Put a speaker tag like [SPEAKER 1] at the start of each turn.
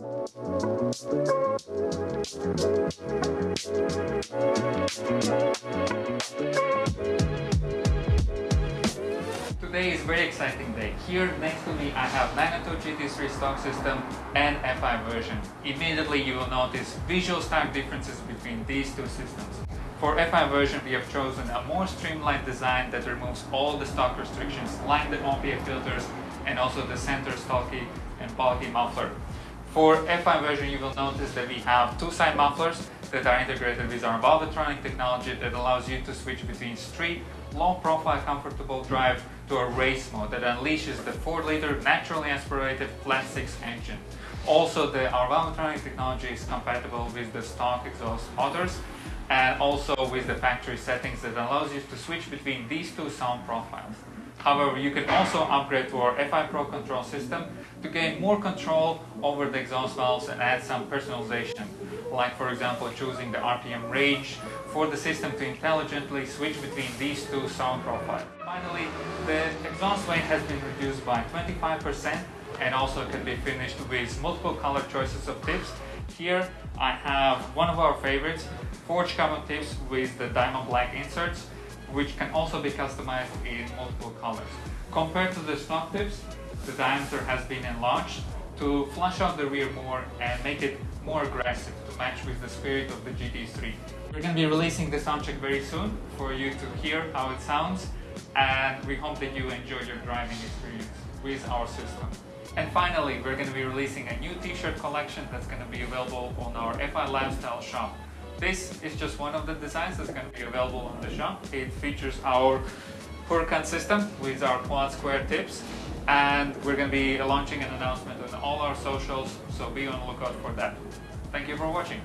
[SPEAKER 1] Today is very exciting day. Here next to me I have Magneto GT3 stock system and FI version. Immediately you will notice visual stark differences between these two systems. For FI version we have chosen a more streamlined design that removes all the stock restrictions like the OPF filters and also the center stocky and bulky muffler. For FI version you will notice that we have two side mufflers that are integrated with our Valvetronic technology that allows you to switch between street, low profile comfortable drive to a race mode that unleashes the 4 liter naturally aspirated flat 6 engine. Also the, our Valvetronic technology is compatible with the stock exhaust motors and also with the factory settings that allows you to switch between these two sound profiles. However, you can also upgrade to our FI Pro control system to gain more control over the exhaust valves and add some personalization like for example choosing the RPM range for the system to intelligently switch between these two sound profiles. Finally, the exhaust weight has been reduced by 25% and also can be finished with multiple color choices of tips. Here I have one of our favorites, forged carbon tips with the diamond black inserts which can also be customized in multiple colors. Compared to the stock tips, the diameter has been enlarged to flush out the rear more and make it more aggressive to match with the spirit of the GT3. We're going to be releasing the soundcheck very soon for you to hear how it sounds and we hope that you enjoy your driving experience with our system. And finally, we're going to be releasing a new t-shirt collection that's going to be available on our FI Lifestyle shop. This is just one of the designs that's going to be available on the shop. It features our Huracan system with our quad square tips and we're going to be launching an announcement on all our socials so be on the lookout for that. Thank you for watching.